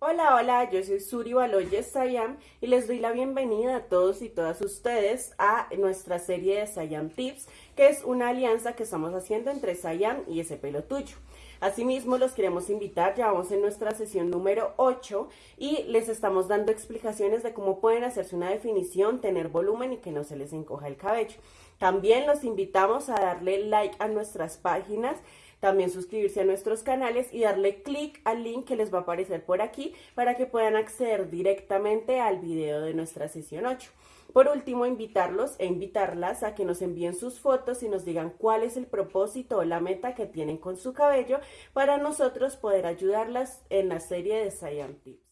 Hola, hola, yo soy Suri Baloyes Sayam y les doy la bienvenida a todos y todas ustedes a nuestra serie de Sayam Tips, que es una alianza que estamos haciendo entre Sayam y ese pelo tuyo. Asimismo, los queremos invitar, ya vamos en nuestra sesión número 8 y les estamos dando explicaciones de cómo pueden hacerse una definición, tener volumen y que no se les encoja el cabello. También los invitamos a darle like a nuestras páginas también suscribirse a nuestros canales y darle clic al link que les va a aparecer por aquí para que puedan acceder directamente al video de nuestra sesión 8. Por último, invitarlos e invitarlas a que nos envíen sus fotos y nos digan cuál es el propósito o la meta que tienen con su cabello para nosotros poder ayudarlas en la serie de Science.